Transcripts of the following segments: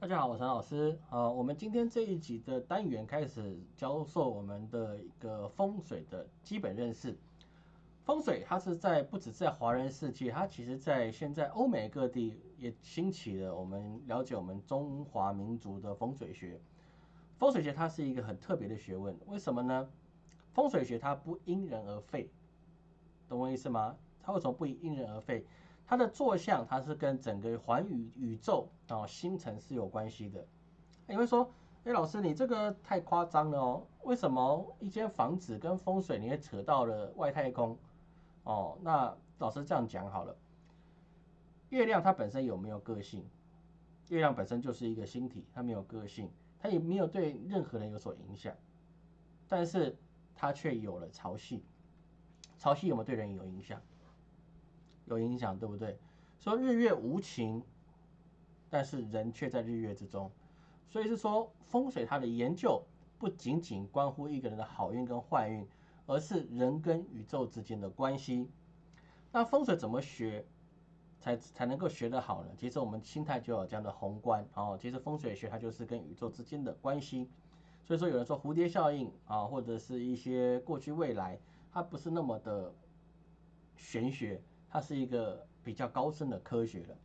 大家好，我是陈老师。呃，我们今天这一集的单元开始教授我们的一个风水的基本认识。风水它是在不止在华人世界，它其实在现在欧美各地也兴起了。我们了解我们中华民族的风水学。风水学它是一个很特别的学问，为什么呢？风水学它不因人而废，懂我意思吗？它为什么不因人而废？它的坐向，它是跟整个环宇宇宙啊星辰是有关系的。你会说，哎，老师，你这个太夸张了哦？为什么一间房子跟风水你会扯到了外太空？哦，那老师这样讲好了。月亮它本身有没有个性？月亮本身就是一个星体，它没有个性，它也没有对任何人有所影响，但是它却有了潮汐。潮汐有没有对人有影响？有影响，对不对？说日月无情，但是人却在日月之中，所以是说风水它的研究不仅仅关乎一个人的好运跟坏运，而是人跟宇宙之间的关系。那风水怎么学才才能够学得好呢？其实我们心态就有这样的宏观哦。其实风水学它就是跟宇宙之间的关系。所以说有人说蝴蝶效应啊，或者是一些过去未来，它不是那么的玄学。它是一个比较高深的科学了。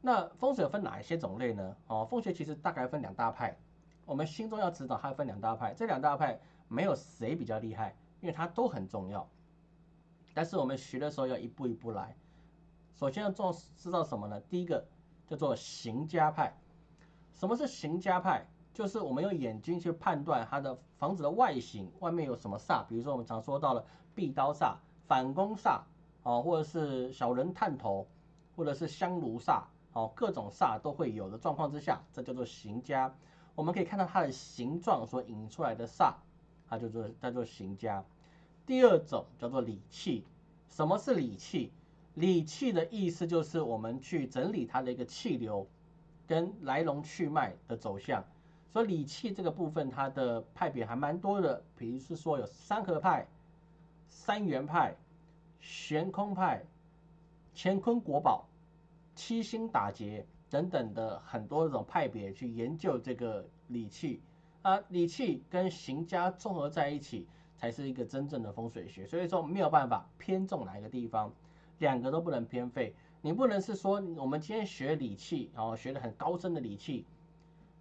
那风水分哪一些种类呢？哦，风水其实大概分两大派。我们心中要知道，它分两大派。这两大派没有谁比较厉害，因为它都很重要。但是我们学的时候要一步一步来。首先要做知道什么呢？第一个叫做行家派。什么是行家派？就是我们用眼睛去判断它的房子的外形，外面有什么煞。比如说我们常说到了壁刀煞、反攻煞。哦，或者是小人探头，或者是香炉煞，哦，各种煞都会有的状况之下，这叫做行家。我们可以看到它的形状所引出来的煞，它叫做叫做行家。第二种叫做理气。什么是理气？理气的意思就是我们去整理它的一个气流跟来龙去脉的走向。所以理气这个部分，它的派别还蛮多的，比如是说有三合派、三元派。悬空派、乾坤国宝、七星打劫等等的很多种派别去研究这个理气啊，理气跟行家综合在一起，才是一个真正的风水学。所以说没有办法偏重哪一个地方，两个都不能偏废。你不能是说我们今天学理气，然后学的很高深的理气，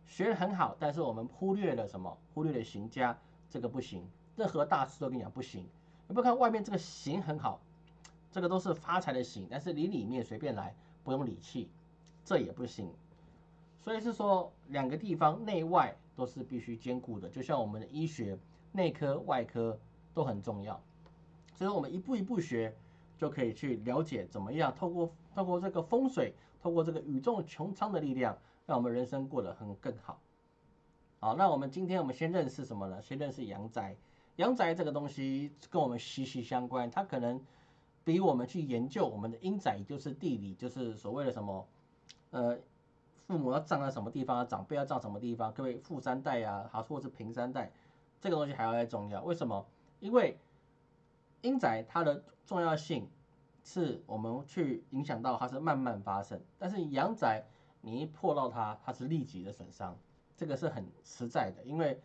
学的很好，但是我们忽略了什么？忽略了行家，这个不行。任何大师都跟你讲不行。你不看外面这个行很好。这个都是发财的行，但是你里面随便来，不用理气，这也不行。所以是说两个地方内外都是必须兼顾的，就像我们的医学内科、外科都很重要。所以我们一步一步学，就可以去了解怎么样透过透过这个风水，透过这个宇宙穹苍的力量，让我们人生过得很更好。好，那我们今天我们先认识什么呢？先认识阳宅。阳宅这个东西跟我们息息相关，它可能。比我们去研究我们的阴宅，就是地理，就是所谓的什么，呃，父母要葬在什么地方，长辈要葬什么地方，各位富三代呀，还，或是平三代，这个东西还要再重要。为什么？因为阴宅它的重要性是我们去影响到它是慢慢发生，但是阳宅你一破到它，它是立即的损伤，这个是很实在的。因为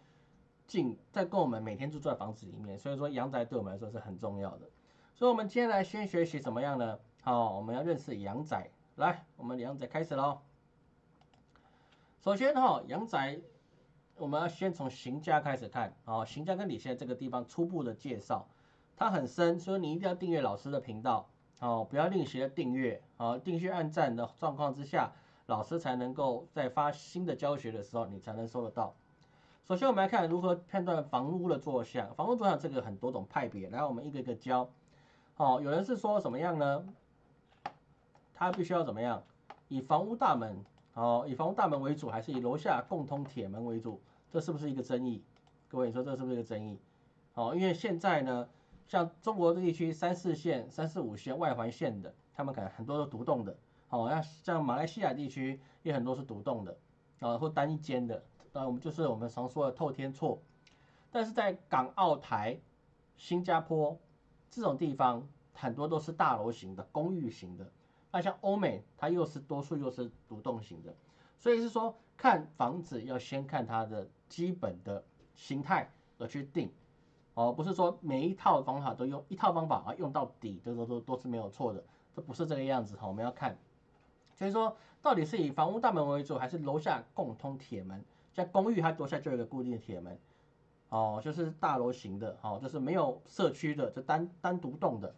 进在跟我们每天住在房子里面，所以说阳宅对我们来说是很重要的。所以，我们今天来先学习怎么样呢？好，我们要认识阳宅。来，我们阳宅开始喽。首先哈，阳宅我们要先从行家开始看。哦，行家跟李现这个地方初步的介绍，它很深，所以你一定要订阅老师的频道。哦，不要吝惜的订阅。哦，订阅按赞的状况之下，老师才能够在发新的教学的时候，你才能收得到。首先，我们来看如何判断房屋的坐向。房屋坐向这个很多种派别，来，我们一个一个教。哦，有人是说怎么样呢？他必须要怎么样？以房屋大门，哦，以房屋大门为主，还是以楼下共通铁门为主？这是不是一个争议？各位，你说这是不是一个争议？哦，因为现在呢，像中国地区三四线、三四五线外环线的，他们可能很多都独栋的。哦，那像马来西亚地区也很多是独栋的，啊，或单一间的。那我们就是我们常说的透天错。但是在港澳台、新加坡。这种地方很多都是大楼型的公寓型的，那像欧美它又是多数又是独栋型的，所以是说看房子要先看它的基本的形态而去定，哦，不是说每一套方法都用一套方法啊用到底，这都都都是没有错的，这不是这个样子哈，我们要看，所以说到底是以房屋大门为主，还是楼下共通铁门？像公寓它楼下就有一个固定的铁门，哦，就是大楼型的，哦，就是没有社区的，就单单独栋的，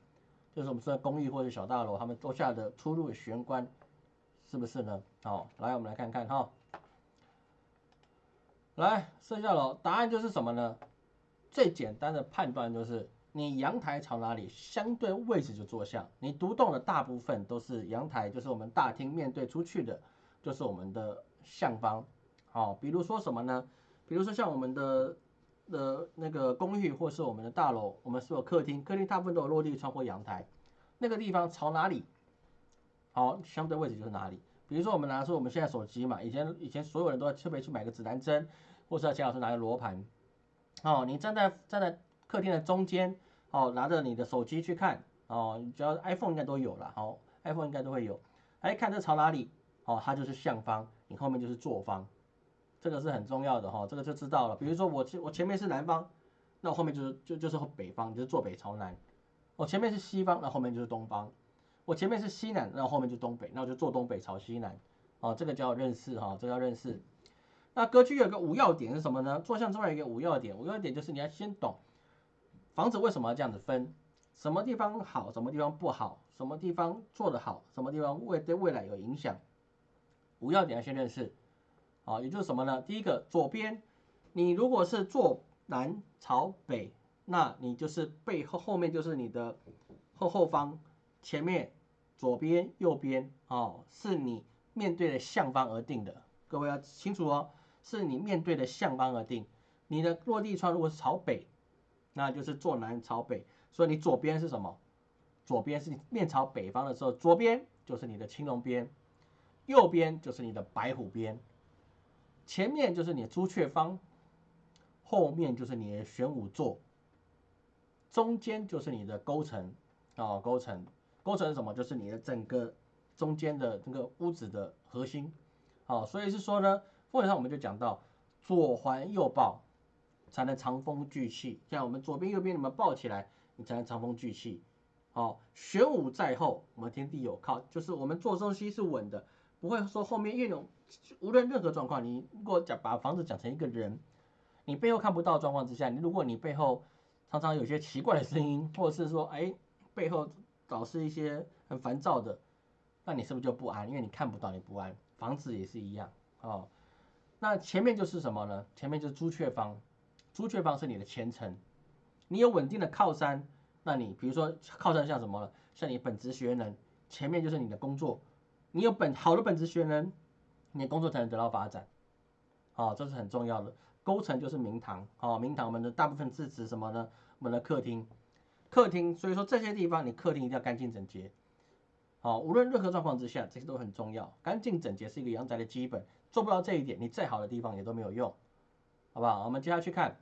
就是我们说公寓或者小大楼，他们楼下的出入玄关。是不是呢？好，来我们来看看哈。来，剩下了答案就是什么呢？最简单的判断就是你阳台朝哪里，相对位置就坐向。你独栋的大部分都是阳台，就是我们大厅面对出去的，就是我们的向方。好，比如说什么呢？比如说像我们的的那个公寓或是我们的大楼，我们是有客厅，客厅大部分都有落地窗或阳台，那个地方朝哪里？好，相对位置就是哪里。比如说，我们拿出我们现在手机嘛，以前以前所有人都要特别去买个指南针，或是要钱老师拿个罗盘。哦，你站在站在客厅的中间，哦，拿着你的手机去看，哦，只要 iPhone 应该都有了，好，iPhone 应该都会有。哎，看这朝哪里？哦，它就是向方，你后面就是坐方，这个是很重要的哈，这个就知道了。比如说我前我前面是南方，那我后面就是就就是北方，就是坐北朝南。我前面是西方，那后面就是东方。我前面是西南，那后面就东北，那我就坐东北朝西南，哦，这个叫认识哈，这个叫认识。那格局有个五要点是什么呢？坐向之外有一个五要点，五要点就是你要先懂房子为什么要这样子分，什么地方好，什么地方不好，什么地方做得好，什么地方未对未来有影响。五要点要先认识，啊，也就是什么呢？第一个左边，你如果是坐南朝北，那你就是背后后面就是你的后后方。前面、左边、右边，哦，是你面对的向方而定的。各位要清楚哦，是你面对的向方而定。你的落地窗如果是朝北，那就是坐南朝北。所以你左边是什么？左边是你面朝北方的时候，左边就是你的青龙边，右边就是你的白虎边，前面就是你的朱雀方，后面就是你的玄武座，中间就是你的勾陈，哦，勾陈。构成什么？就是你的整个中间的这个屋子的核心，好，所以是说呢，风水上我们就讲到左环右抱才能长风聚气，像我们左边右边你们抱起来，你才能长风聚气。好，玄武在后，我们天地有靠，就是我们做东西是稳的，不会说后面越有无论任何状况，你如果讲把房子讲成一个人，你背后看不到状况之下，你如果你背后常常有些奇怪的声音，或者是说哎背后。导致一些很烦躁的，那你是不是就不安？因为你看不到，你不安。房子也是一样哦。那前面就是什么呢？前面就是朱雀方，朱雀方是你的前程。你有稳定的靠山，那你比如说靠山像什么呢？像你本职学能，前面就是你的工作。你有本好的本职学能，你的工作才能得到发展。哦，这是很重要的。勾陈就是明堂，哦，明堂我们的大部分是指什么呢？我们的客厅。客厅，所以说这些地方你客厅一定要干净整洁，好，无论任何状况之下，这些都很重要。干净整洁是一个阳宅的基本，做不到这一点，你再好的地方也都没有用，好不好？我们接下去看，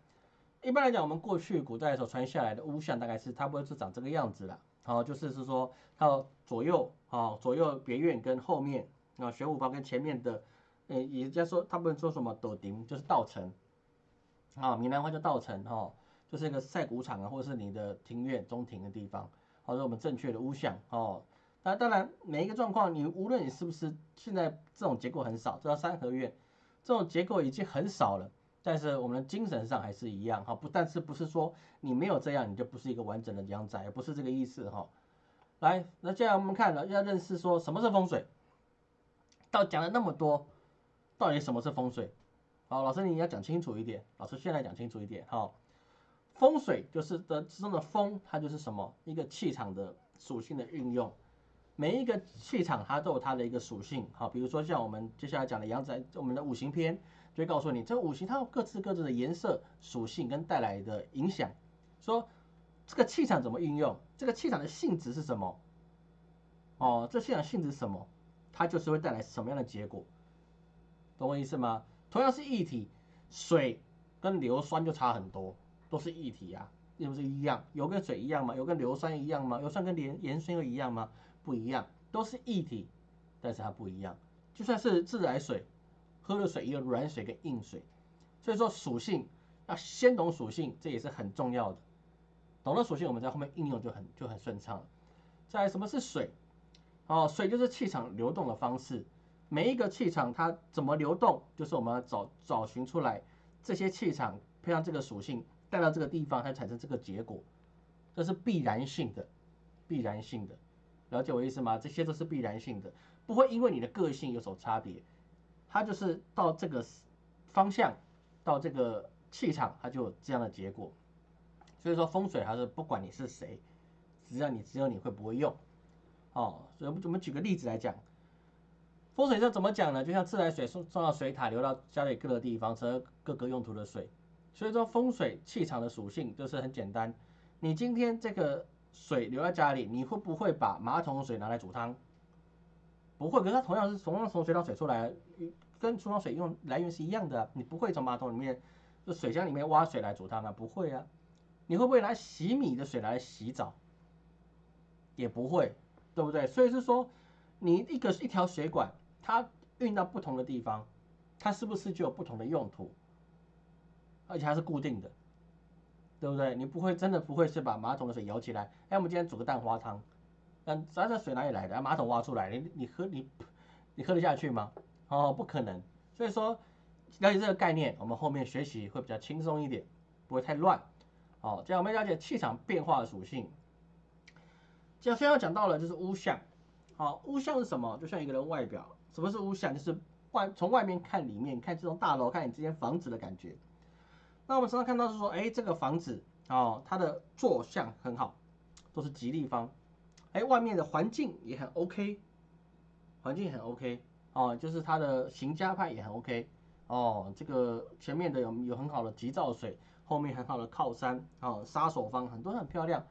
一般来讲，我们过去古代所传下来的屋像大概是差不多是长这个样子了，好，就是是说它左右，好，左右别院跟后面啊玄武房跟前面的，呃，也家说他们说什么斗顶就是道城，啊，闽南话叫道城，哈。就是一个晒谷场啊，或者是你的庭院中庭的地方，或者我们正确的屋向哦。那当然每一个状况，你无论你是不是现在这种结构很少，这叫三合院，这种结构已经很少了，但是我们的精神上还是一样哈。不，但是不是说你没有这样，你就不是一个完整的阳宅，不是这个意思哈。来，那接下来我们看了要认识说什么是风水，到讲了那么多，到底什么是风水？好，老师你要讲清楚一点，老师现在讲清楚一点哈。风水就是的之中的风，它就是什么一个气场的属性的运用。每一个气场它都有它的一个属性，好，比如说像我们接下来讲的阳宅，我们的五行篇就会告诉你，这个五行它有各自各自的颜色属性跟带来的影响。说这个气场怎么运用，这个气场的性质是什么？哦，这气场性质是什么？它就是会带来什么样的结果？懂我意思吗？同样是液体，水跟硫酸就差很多。都是液体啊，又不是一样？油跟水一样吗？油跟硫酸一样吗？硫酸跟盐盐酸又一样吗？不一样，都是液体，但是它不一样。就算是自来水，喝的水也有软水跟硬水，所以说属性要先懂属性，这也是很重要的。懂了属性，我们在后面应用就很就很顺畅了。再来，什么是水？哦，水就是气场流动的方式。每一个气场它怎么流动，就是我们要找找寻出来这些气场配上这个属性带到这个地方，它产生这个结果，这是必然性的，必然性的。了解我意思吗？这些都是必然性的，不会因为你的个性有所差别，它就是到这个方向，到这个气场，它就有这样的结果。所以说风水还是不管你是谁，只要你只有你会不会用，哦，所以我们举个例子来讲。风水这怎么讲呢？就像自来水送送到水塔，流到家里各个地方，成各个用途的水。所以说风水气场的属性就是很简单。你今天这个水流在家里，你会不会把马桶水拿来煮汤？不会，可是它同样是同样从水塘水出来，跟厨房水用来源是一样的。你不会从马桶里面就水箱里面挖水来煮汤啊？不会啊。你会不会拿洗米的水来洗澡？也不会，对不对？所以是说，你一个一条水管。它运到不同的地方，它是不是就有不同的用途？而且还是固定的，对不对？你不会真的不会是把马桶的水舀起来？哎，我们今天煮个蛋花汤，那咱这水哪里来的？马桶挖出来，你你喝你你喝得下去吗？哦，不可能。所以说了解这个概念，我们后面学习会比较轻松一点，不会太乱。好，这样我们了解气场变化的属性。这样先要讲到了就是屋相。好，屋相是什么？就像一个人外表。什么是屋相？就是外从外面看里面，看这栋大楼，看你这间房子的感觉。那我们常常看到是说，哎，这个房子哦，它的坐向很好，都是吉利方。哎，外面的环境也很 OK，环境很 OK 哦，就是它的行家派也很 OK 哦。这个前面的有有很好的吉兆水，后面很好的靠山哦，杀手方很多很漂亮。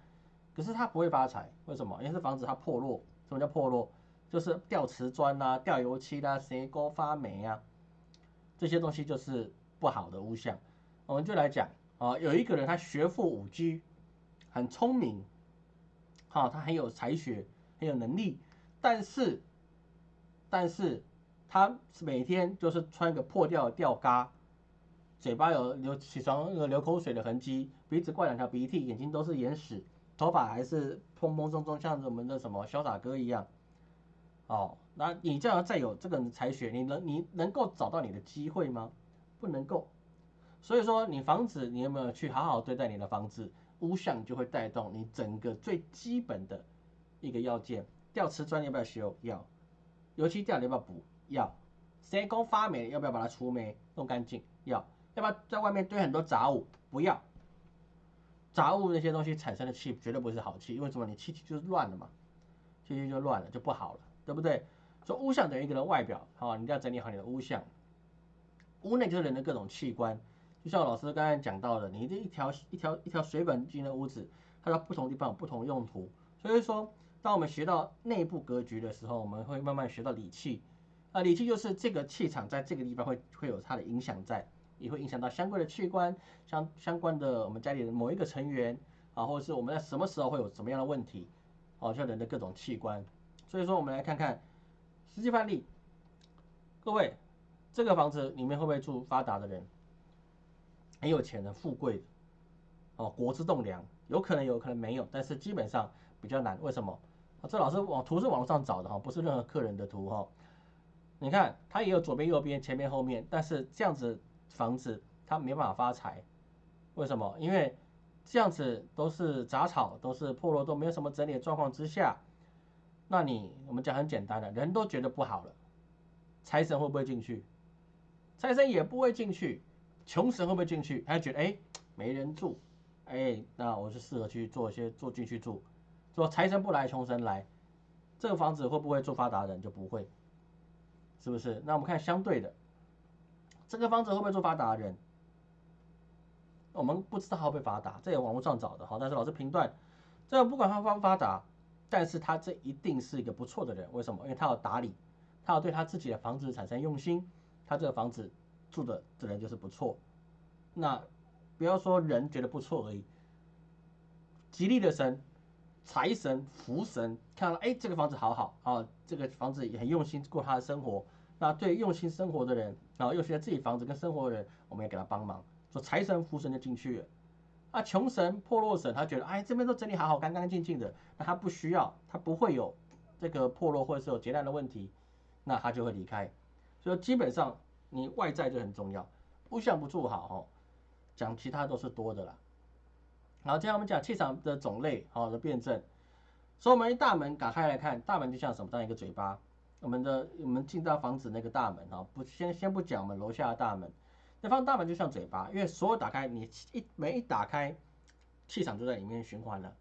可是它不会发财，为什么？因为这房子它破落。什么叫破落？就是掉瓷砖啦、掉油漆啦、斜沟发霉啊，这些东西就是不好的物象。我们就来讲啊，有一个人他学富五车，很聪明，好，他很有才学，很有能力，但是，但是他每天就是穿个破掉的吊嘎，嘴巴有流起床那个流口水的痕迹，鼻子挂两条鼻涕，眼睛都是眼屎，头发还是蓬蓬松松，像我们的什么潇洒哥一样。哦，那你这样再有这个才学，你能你能够找到你的机会吗？不能够。所以说，你房子你有没有去好好对待你的房子？屋相就会带动你整个最基本的一个要件。掉瓷砖要不要修？要。油漆掉要不要补？要。谁工发霉要不要把它除霉弄干净？要。要不要在外面堆很多杂物？不要。杂物那些东西产生的气绝对不是好气，因为什么？你气气就是乱了嘛，气气就乱了，就不好了。对不对？说屋相等于一个人外表，好，你一定要整理好你的屋相。屋内就是人的各种器官，就像老师刚才讲到的，你这一条一条一条水管进的屋子，它在不同地方有不同用途。所以说，当我们学到内部格局的时候，我们会慢慢学到理气。啊，理气就是这个气场在这个地方会会有它的影响在，也会影响到相关的器官，相相关的我们家里的某一个成员啊，或者是我们在什么时候会有什么样的问题，哦，像人的各种器官。所以说，我们来看看实际范例。各位，这个房子里面会不会住发达的人？很有钱的、富贵的，哦，国之栋梁，有可能有可能没有，但是基本上比较难。为什么？这老师网图是网络上找的哈，不是任何客人的图哈。你看，它也有左边、右边、前面、后面，但是这样子房子它没办法发财。为什么？因为这样子都是杂草，都是破落，都没有什么整理的状况之下。那你我们讲很简单的，人都觉得不好了，财神会不会进去？财神也不会进去，穷神会不会进去？他觉得哎没人住，哎那我就适合去做一些做进去住，说财神不来穷神来，这个房子会不会住发达人就不会，是不是？那我们看相对的，这个房子会不会住发达人？我们不知道会不会发达，这也网络上找的哈，但是老师评断，这个不管它发不发达。但是他这一定是一个不错的人，为什么？因为他要打理，他要对他自己的房子产生用心，他这个房子住的这人就是不错。那不要说人觉得不错而已，吉利的神、财神、福神看到哎这个房子好好啊，这个房子也很用心过他的生活，那对用心生活的人，然后又喜欢自己房子跟生活的人，我们也给他帮忙，说财神福神就进去了。啊，穷神破落神，他觉得哎这边都整理好好干干净净的，那他不需要，他不会有这个破落或者是有劫难的问题，那他就会离开。所以基本上你外在就很重要，不相不住好哦，讲其他都是多的啦。好，接下来我们讲气场的种类，好的辩证。所以我们一大门打开来看，大门就像什么？当一个嘴巴。我们的我们进到房子那个大门啊，不先先不讲我们楼下的大门，那放大门就像嘴巴，因为所有打开，你一门一打开，气场就在里面循环了，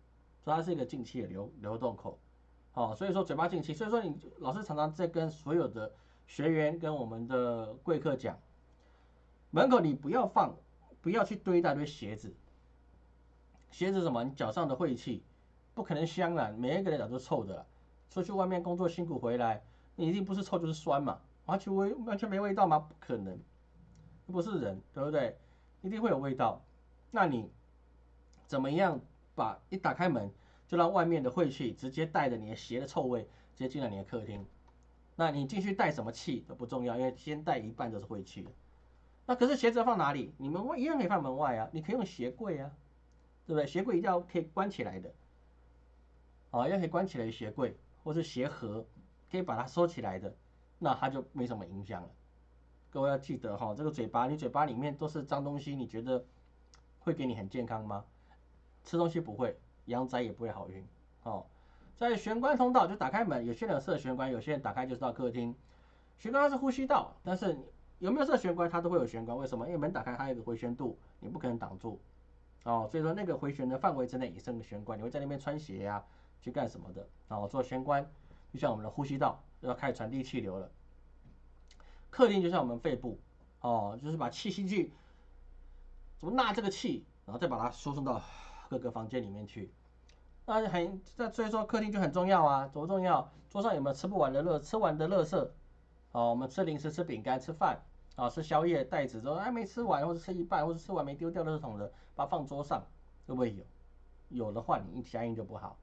所以它是一个进气的流流动口。好，所以说嘴巴进气，所以说你老师常常在跟所有的学员跟我们的贵客讲，门口你不要放，不要去堆一大堆鞋子，鞋子什么？你脚上的晦气。不可能香啊，每一个人脚都臭的。出去外面工作辛苦回来，你一定不是臭就是酸嘛，完全味完全没味道吗？不可能，不是人，对不对？一定会有味道。那你怎么样把一打开门就让外面的晦气直接带着你的鞋的臭味直接进了你的客厅？那你进去带什么气都不重要，因为先带一半都是晦气。那可是鞋子放哪里？你们一样可以放门外啊，你可以用鞋柜啊，对不对？鞋柜一定要可以关起来的。啊，要可以关起来的鞋柜或是鞋盒，可以把它收起来的，那它就没什么影响了。各位要记得哈，这个嘴巴，你嘴巴里面都是脏东西，你觉得会给你很健康吗？吃东西不会，阳宅也不会好运。哦，在玄关通道就打开门，有些人设玄关，有些人打开就是到客厅。玄关是呼吸道，但是有没有设玄关，它都会有玄关。为什么？因为门打开它有个回旋度，你不可能挡住。哦，所以说那个回旋的范围之内也是个玄关，你会在那边穿鞋呀。去干什么的啊？我做玄关，就像我们的呼吸道要开始传递气流了。客厅就像我们肺部哦，就是把气吸去，怎么纳这个气，然后再把它输送到各个房间里面去。那很那所以说客厅就很重要啊，多重要？桌上有没有吃不完的乐吃完的乐色？哦，我们吃零食、吃饼干、吃饭啊，吃宵夜袋子都还没吃完，或者吃一半，或者吃完没丢掉的这种的，把它放桌上，会不会有？有的话，你一相应就不好。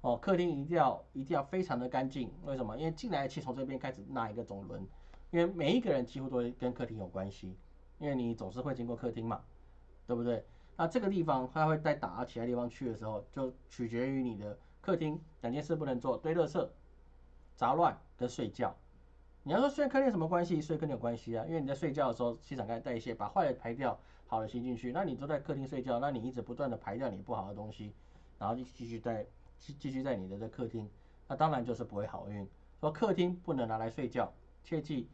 哦，客厅一定要一定要非常的干净，为什么？因为进来的气从这边开始纳一个总轮，因为每一个人几乎都会跟客厅有关系，因为你总是会经过客厅嘛，对不对？那这个地方它会再打到其他地方去的时候，就取决于你的客厅两件事不能做：堆垃圾、杂乱跟睡觉。你要说睡客厅什么关系？睡客厅有关系啊，因为你在睡觉的时候气场开始代谢，把坏的排掉，好的吸进去。那你都在客厅睡觉，那你一直不断的排掉你不好的东西，然后就继续在。继继续在你的这客厅，那当然就是不会好运。说客厅不能拿来睡觉，切记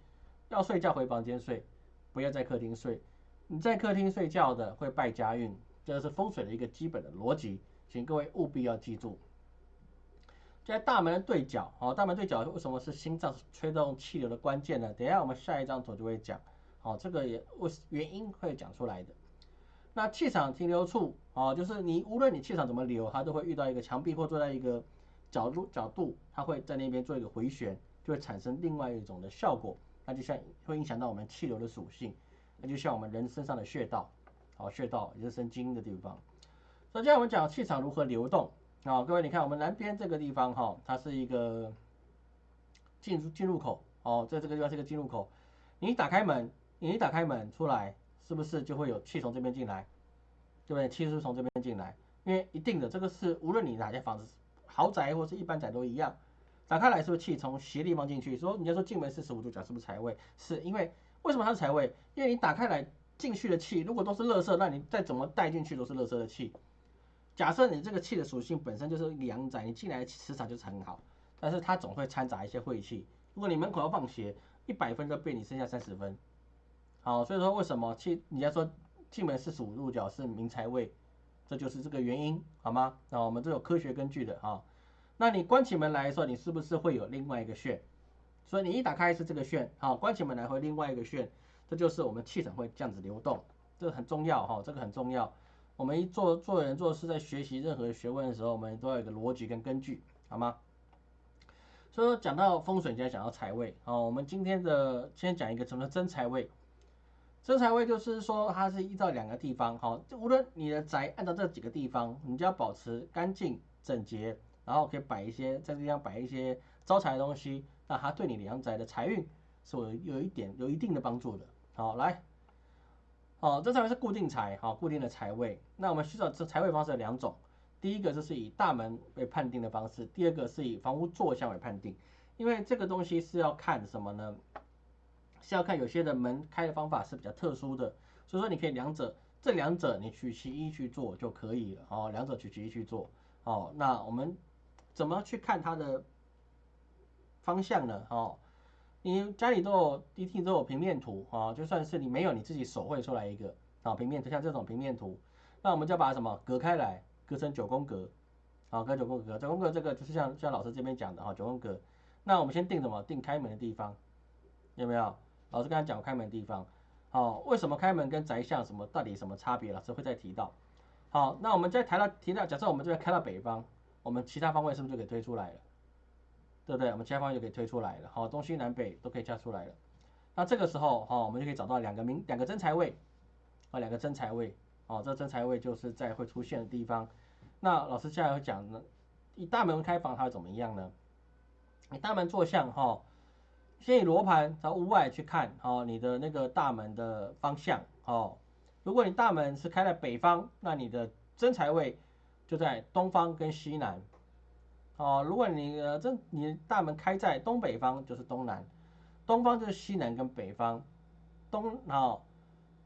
要睡觉回房间睡，不要在客厅睡。你在客厅睡觉的会败家运，这是风水的一个基本的逻辑，请各位务必要记住。在大门的对角，好，大门对角为什么是心脏吹动气流的关键呢？等一下我们下一张图就会讲，好，这个也为原因会讲出来的。那气场停留处啊，就是你无论你气场怎么流，它都会遇到一个墙壁或坐在一个角度角度，它会在那边做一个回旋，就会产生另外一种的效果。那就像会影响到我们气流的属性，那就像我们人身上的穴道，好穴道也是生经的地方。首先我们讲气场如何流动啊，各位你看我们南边这个地方哈，它是一个进入进入口哦，在这个地方是一个进入口，你打开门，你一打开门出来。是不是就会有气从这边进来，对不对？气是从这边进来，因为一定的，这个是无论你哪间房子，豪宅或是一般宅都一样，打开来是不是气从斜地方进去？说人家说进门四十五度角是不是财位？是因为为什么它是财位？因为你打开来进去的气，如果都是垃圾，那你再怎么带进去都是垃圾的气。假设你这个气的属性本身就是阳宅，你进来的磁场就是很好，但是它总会掺杂一些晦气。如果你门口要放鞋，一百分就被你剩下三十分。好，所以说为什么气？人家说进门四十五度角是明财位，这就是这个原因，好吗？那我们都有科学根据的啊。那你关起门来的时候，你是不是会有另外一个穴？所以你一打开是这个穴，好，关起门来会另外一个穴，这就是我们气场会这样子流动，这个很重要哈，这个很重要。我们一做做人做事，在学习任何学问的时候，我们都要有个逻辑跟根据，好吗？所以说讲到风水，就要讲到财位，好，我们今天的先讲一个什么真财位。真财位就是说，它是依照两个地方，好，无论你的宅按照这几个地方，你就要保持干净整洁，然后可以摆一些在这地方摆一些招财的东西，那它对你阳宅的财运是有有一点有一定的帮助的。好，来，好，这上面是固定财，好，固定的财位。那我们需要这财位方式有两种，第一个就是以大门为判定的方式，第二个是以房屋坐向为判定。因为这个东西是要看什么呢？是要看有些的门开的方法是比较特殊的，所以说你可以两者，这两者你取其一去做就可以了。哦，两者取其一去做。哦，那我们怎么去看它的方向呢？哦，你家里都有一定都有平面图啊，就算是你没有，你自己手绘出来一个啊平面图，像这种平面图，那我们就把什么隔开来，隔成九宫格，好，隔九宫格，九宫格这个就是像像老师这边讲的哈，九宫格。那我们先定什么？定开门的地方，有没有？老师刚才讲开门的地方，好，为什么开门跟宅向什么到底什么差别？老师会再提到。好，那我们再谈到提到，假设我们这边开到北方，我们其他方位是不是就可以推出来了？对不对？我们其他方位就可以推出来了。好，东西南北都可以加出来了。那这个时候，哈，我们就可以找到两个明两个真财位，啊，两个真财位，哦，这真财位就是在会出现的地方。那老师接下来会讲呢，以大门开房它会怎么样呢？你大门坐向哈，先以罗盘朝屋外去看哦，你的那个大门的方向哦。如果你大门是开在北方，那你的真财位就在东方跟西南哦。如果你的真你大门开在东北方，就是东南，东方就是西南跟北方，东哦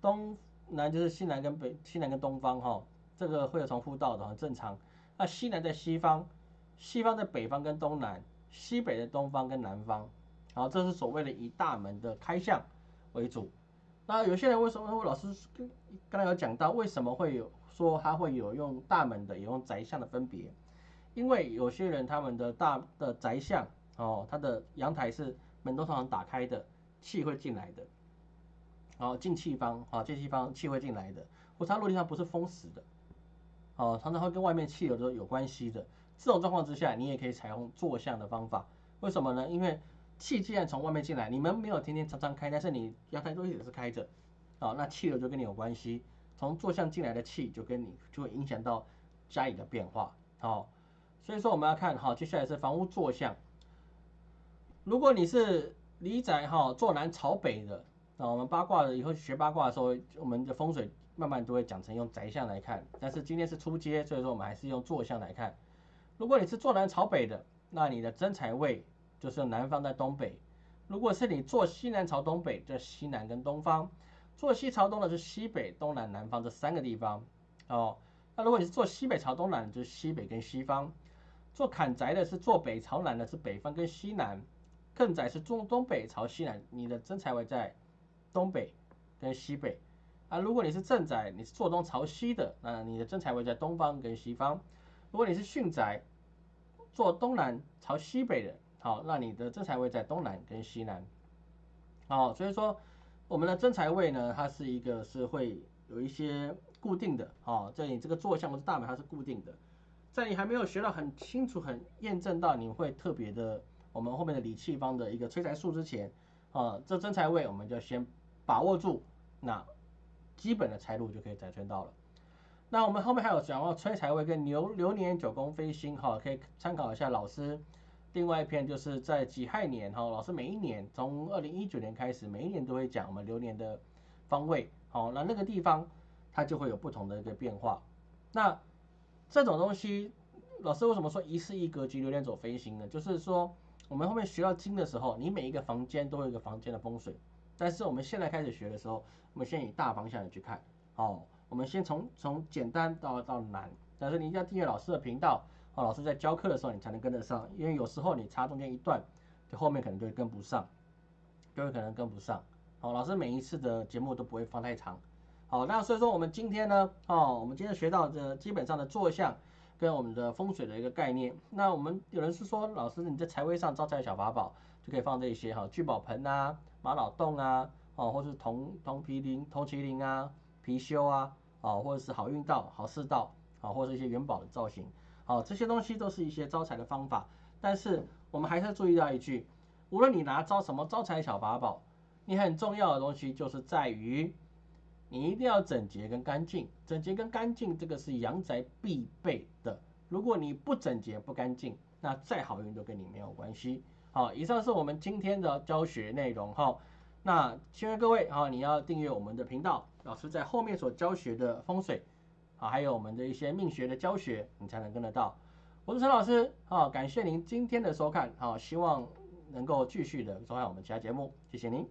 东南就是西南跟北西南跟东方哈，这个会有重复到的很正常。那西南在西方，西方在北方跟东南。西北的东方跟南方，好，这是所谓的以大门的开向为主。那有些人为什么？我老师刚刚才有讲到，为什么会有说他会有用大门的，有用宅向的分别？因为有些人他们的大的宅向哦，他的阳台是门都常常打开的，气会进来的。好，进气方啊，进气方气会进来的，或者他落地上不是封死的，哦，常常会跟外面气流都有关系的。这种状况之下，你也可以采用坐向的方法。为什么呢？因为气既然从外面进来，你们没有天天常常开，但是你阳台都一直是开着，啊，那气流就跟你有关系。从坐向进来的气就跟你就会影响到家里的变化。好，所以说我们要看好，接下来是房屋坐向。如果你是离宅哈坐南朝北的，那我们八卦的以后学八卦的时候，我们的风水慢慢都会讲成用宅向来看。但是今天是初阶，所以说我们还是用坐向来看。如果你是坐南朝北的，那你的真财位就是南方在东北；如果是你坐西南朝东北，就西南跟东方；坐西朝东的是西北、东南、南方这三个地方。哦，那如果你是坐西北朝东南，就是西北跟西方；坐坎宅的是坐北朝南的是北方跟西南；艮宅是坐东北朝西南，你的真财位在东北跟西北。啊，如果你是正宅，你是坐东朝西的，那你的真财位在东方跟西方。如果你是巽宅，坐东南朝西北的，好，那你的正财位在东南跟西南，好，所以说我们的真财位呢，它是一个是会有一些固定的，好，在你这个坐向或是大门它是固定的，在你还没有学到很清楚、很验证到你会特别的，我们后面的理气方的一个催财术之前，啊，这真财位我们就先把握住，那基本的财路就可以载存到了。那我们后面还有讲到催财位跟流流年九宫飞星哈，可以参考一下老师。另外一篇就是在己亥年哈，老师每一年从二零一九年开始，每一年都会讲我们流年的方位。好，那那个地方它就会有不同的一个变化。那这种东西，老师为什么说一世一格局流年走飞行呢？就是说我们后面学到经的时候，你每一个房间都有一个房间的风水。但是我们现在开始学的时候，我们先以大方向的去看，好。我们先从从简单到到难，但是你一定要订阅老师的频道，哦，老师在教课的时候你才能跟得上，因为有时候你插中间一段，就后面可能就会跟不上，就会可能跟不上。好，老师每一次的节目都不会放太长。好，那所以说我们今天呢，哦，我们今天学到的基本上的坐向跟我们的风水的一个概念。那我们有人是说，老师你在财位上招财小法宝就可以放这些哈，聚宝盆啊、玛瑙洞啊，哦，或是铜铜麒麟、铜麒麟啊、貔貅啊。啊，或者是好运道、好事道，啊，或者是一些元宝的造型，好，这些东西都是一些招财的方法。但是我们还是注意到一句，无论你拿招什么招财小法宝，你很重要的东西就是在于，你一定要整洁跟干净。整洁跟干净这个是阳宅必备的。如果你不整洁不干净，那再好运都跟你没有关系。好，以上是我们今天的教学内容哈。那希望各位哈，你要订阅我们的频道，老师在后面所教学的风水啊，还有我们的一些命学的教学，你才能跟得到。我是陈老师啊，感谢您今天的收看，好，希望能够继续的收看我们其他节目，谢谢您。